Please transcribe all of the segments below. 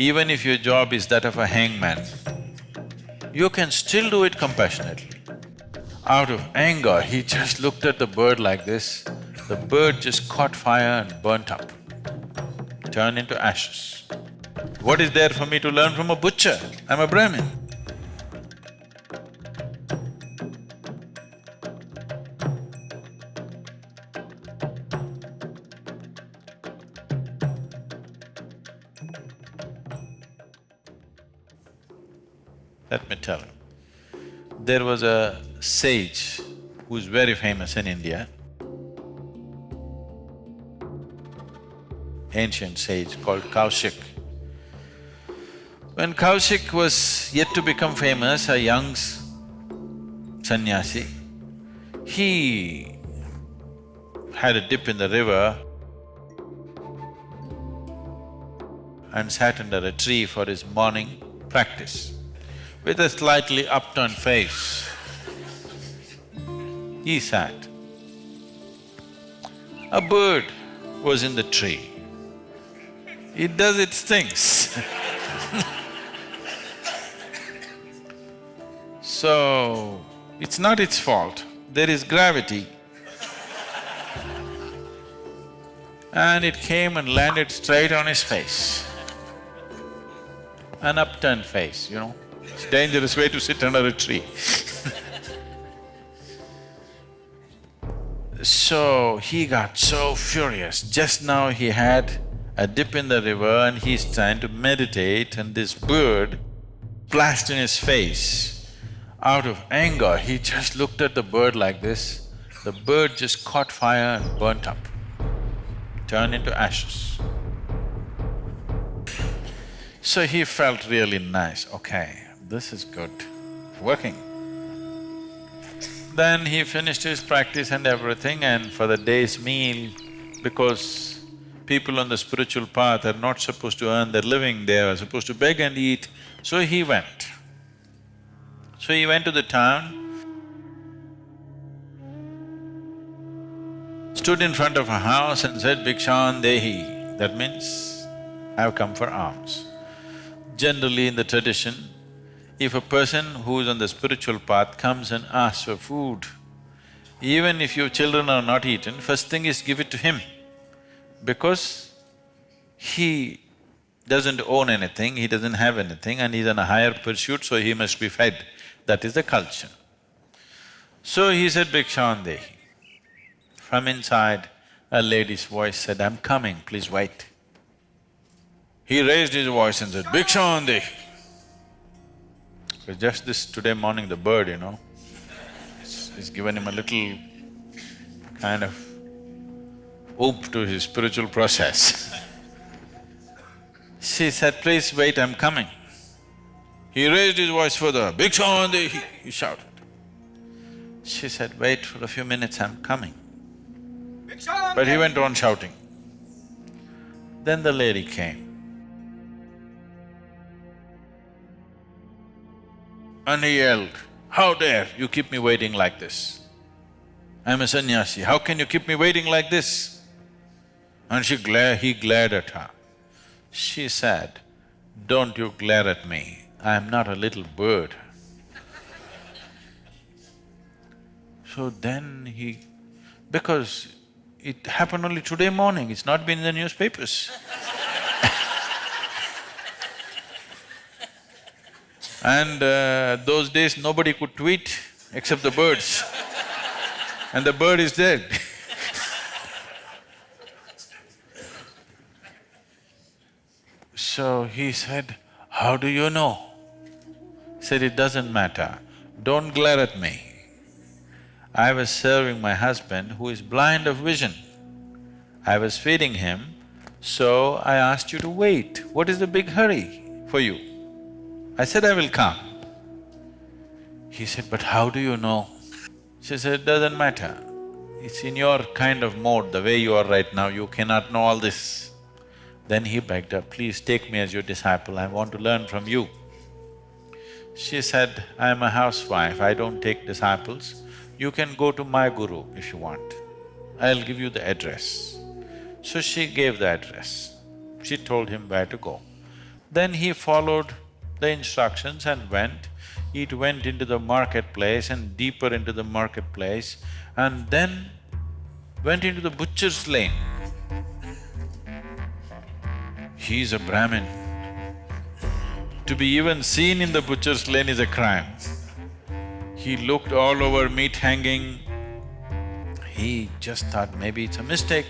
even if your job is that of a hangman, you can still do it compassionately. Out of anger, he just looked at the bird like this, the bird just caught fire and burnt up, turned into ashes. What is there for me to learn from a butcher? I'm a Brahmin. Let me tell you. There was a sage who's very famous in India, ancient sage called Kaushik. When Kaushik was yet to become famous, a young sannyasi, he had a dip in the river and sat under a tree for his morning practice with a slightly upturned face. He sat. A bird was in the tree. It does its things So, it's not its fault, there is gravity. And it came and landed straight on his face. An upturned face, you know. It's a dangerous way to sit under a tree So he got so furious. Just now he had a dip in the river and he's trying to meditate and this bird splashed in his face. Out of anger, he just looked at the bird like this. The bird just caught fire and burnt up, turned into ashes. So he felt really nice, okay, this is good, working. Then he finished his practice and everything and for the day's meal, because people on the spiritual path are not supposed to earn their living, they are supposed to beg and eat, so he went. So he went to the town, stood in front of a house and said, Bhikshan Dehi, that means, I've come for alms. Generally in the tradition, if a person who is on the spiritual path comes and asks for food, even if your children are not eaten, first thing is give it to him. Because he doesn't own anything, he doesn't have anything and he's on a higher pursuit, so he must be fed. That is the culture. So he said, Bhikshandehi. From inside, a lady's voice said, I'm coming, please wait. He raised his voice and said, Bhikshandehi. Because just this today morning, the bird, you know, it's, it's given him a little kind of oomph to his spiritual process. she said, please wait, I'm coming. He raised his voice further, Bhikshandehi, he, he shouted. She said, wait for a few minutes, I'm coming. But he went on shouting. Then the lady came. And he yelled, how dare you keep me waiting like this? I'm a sannyasi, how can you keep me waiting like this? And she glared… he glared at her. She said, don't you glare at me, I'm not a little bird. So then he… because it happened only today morning, it's not been in the newspapers And uh, those days nobody could tweet except the birds and the bird is dead So he said, how do you know? Said, it doesn't matter, don't glare at me. I was serving my husband who is blind of vision. I was feeding him, so I asked you to wait. What is the big hurry for you? I said, I will come. He said, but how do you know? She said, it doesn't matter. It's in your kind of mode, the way you are right now, you cannot know all this. Then he begged her, please take me as your disciple, I want to learn from you. She said, I'm a housewife, I don't take disciples. You can go to my guru if you want. I'll give you the address. So she gave the address. She told him where to go. Then he followed the instructions and went. It went into the marketplace and deeper into the marketplace and then went into the butcher's lane. He's a Brahmin. To be even seen in the butcher's lane is a crime. He looked all over meat hanging. He just thought maybe it's a mistake,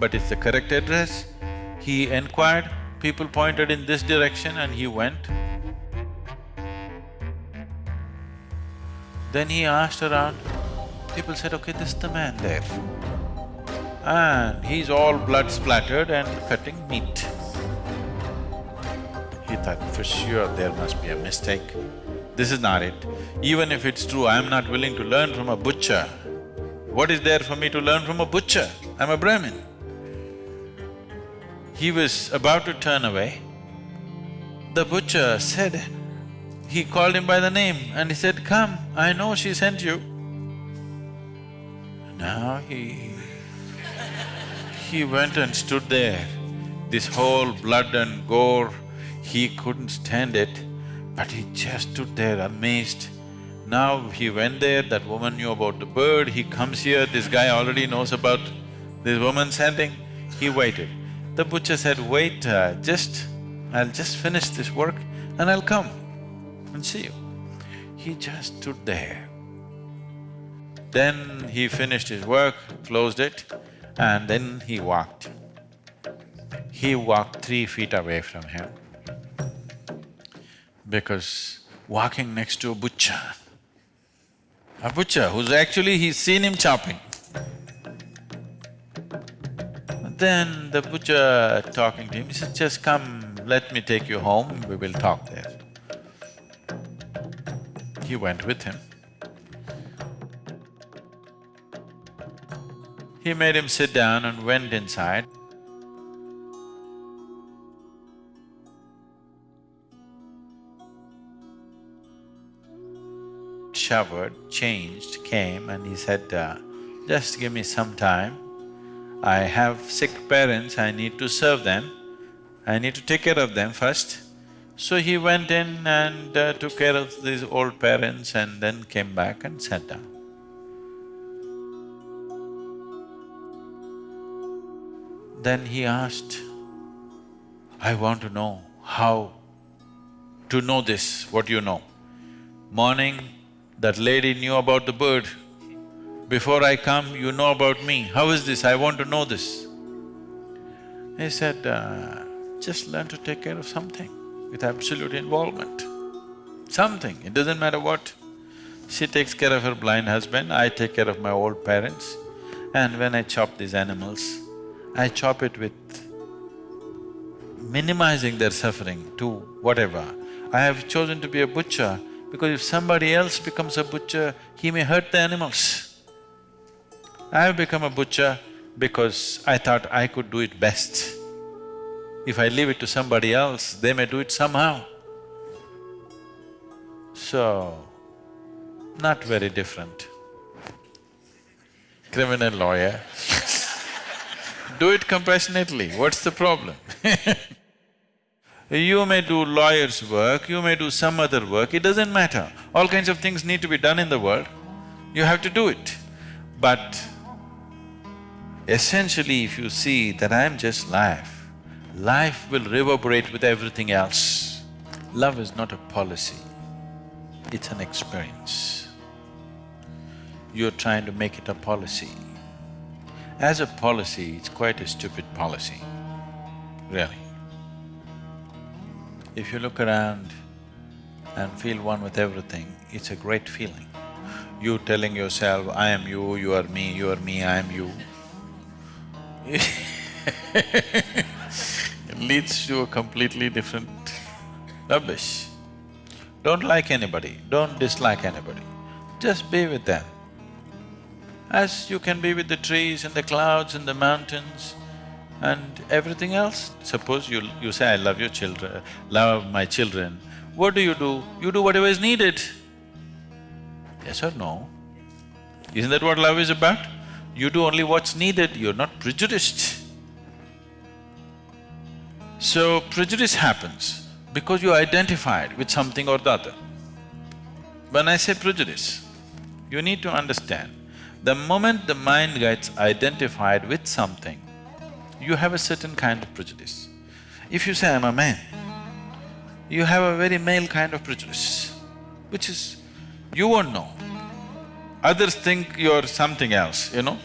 but it's the correct address. He inquired, people pointed in this direction and he went. Then he asked around, people said, okay, this is the man there. And he's all blood splattered and cutting meat. He thought, for sure there must be a mistake. This is not it. Even if it's true, I'm not willing to learn from a butcher. What is there for me to learn from a butcher? I'm a Brahmin. He was about to turn away. The butcher said, he called him by the name and he said, come, I know she sent you. Now he… he went and stood there. This whole blood and gore, he couldn't stand it, but he just stood there amazed. Now he went there, that woman knew about the bird, he comes here, this guy already knows about this woman sending, he waited. The butcher said, wait, uh, just… I'll just finish this work and I'll come and see you. He just stood there. Then he finished his work, closed it, and then he walked. He walked three feet away from him because walking next to a butcher, a butcher who's actually… he's seen him chopping. Then the butcher talking to him, he said, just come, let me take you home, we will talk there. He went with him. He made him sit down and went inside. Showered, changed, came and he said, uh, just give me some time. I have sick parents, I need to serve them. I need to take care of them first. So he went in and uh, took care of these old parents and then came back and sat down. Then he asked, I want to know how to know this, what you know. Morning, that lady knew about the bird. Before I come, you know about me. How is this? I want to know this. He said, uh, just learn to take care of something with absolute involvement. Something, it doesn't matter what. She takes care of her blind husband, I take care of my old parents. And when I chop these animals, I chop it with minimizing their suffering to whatever. I have chosen to be a butcher because if somebody else becomes a butcher, he may hurt the animals. I have become a butcher because I thought I could do it best. If I leave it to somebody else, they may do it somehow. So, not very different. Criminal lawyer do it compassionately, what's the problem You may do lawyer's work, you may do some other work, it doesn't matter. All kinds of things need to be done in the world, you have to do it. But essentially if you see that I am just life, life will reverberate with everything else. Love is not a policy, it's an experience. You're trying to make it a policy. As a policy, it's quite a stupid policy, really. If you look around and feel one with everything, it's a great feeling. You telling yourself, I am you, you are me, you are me, I am you leads to a completely different rubbish. Don't like anybody, don't dislike anybody, just be with them. As you can be with the trees and the clouds and the mountains, and everything else. Suppose you… you say, I love your children, love my children, what do you do? You do whatever is needed. Yes or no? Isn't that what love is about? You do only what's needed, you're not prejudiced. So, prejudice happens. because you identified with something or the other. When I say prejudice, you need to understand, the moment the mind gets identified with something, you have a certain kind of prejudice. If you say, I'm a man, you have a very male kind of prejudice, which is, you won't know. Others think you're something else, you know?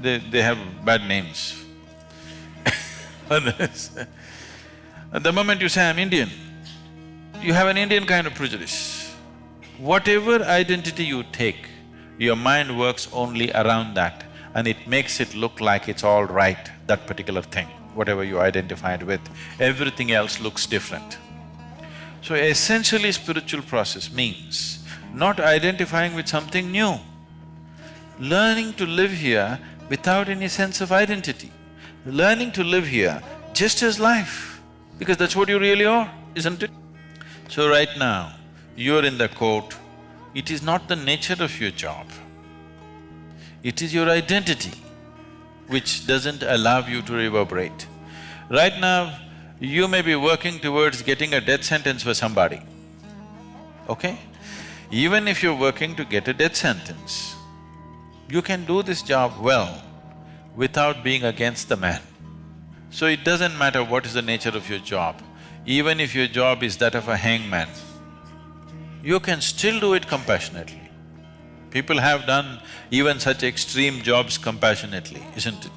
They… they have bad names. At the moment you say, I'm Indian, you have an Indian kind of prejudice. Whatever identity you take, your mind works only around that and it makes it look like it's all right, that particular thing, whatever you identified with, everything else looks different. So essentially spiritual process means not identifying with something new, learning to live here without any sense of identity, learning to live here just as life, because that's what you really are, isn't it? So right now, you're in the court, it is not the nature of your job, it is your identity which doesn't allow you to reverberate. Right now, you may be working towards getting a death sentence for somebody, okay? Even if you're working to get a death sentence, you can do this job well without being against the man. So it doesn't matter what is the nature of your job, even if your job is that of a hangman, you can still do it compassionately. People have done even such extreme jobs compassionately, isn't it?